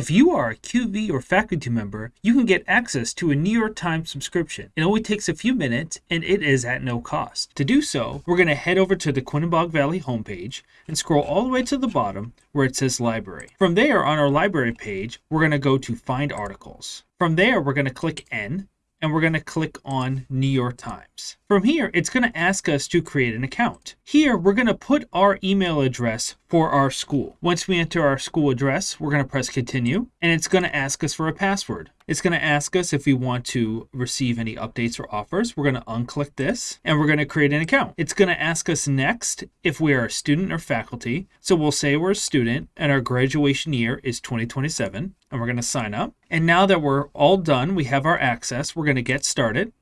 If you are a QV or faculty member, you can get access to a New York Times subscription. It only takes a few minutes and it is at no cost. To do so, we're going to head over to the Quinebaug Valley homepage and scroll all the way to the bottom where it says library. From there on our library page, we're going to go to find articles. From there, we're going to click N and we're going to click on New York Times. From here, it's going to ask us to create an account. Here, we're going to put our email address for our school. Once we enter our school address, we're going to press continue, and it's going to ask us for a password. It's going to ask us if we want to receive any updates or offers. We're going to unclick this, and we're going to create an account. It's going to ask us next if we are a student or faculty. So we'll say we're a student, and our graduation year is 2027, and we're going to sign up. And now that we're all done, we have our access, we're going to get started.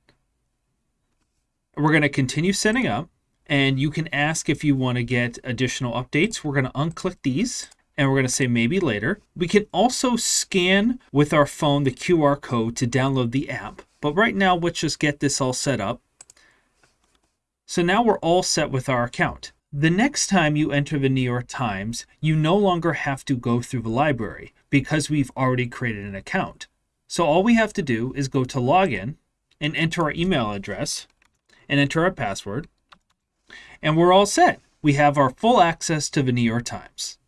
We're going to continue setting up and you can ask if you want to get additional updates. We're going to unclick these and we're going to say maybe later. We can also scan with our phone the QR code to download the app. But right now, let's just get this all set up. So now we're all set with our account. The next time you enter the New York Times, you no longer have to go through the library because we've already created an account. So all we have to do is go to login and enter our email address and enter our password. And we're all set. We have our full access to the New York Times.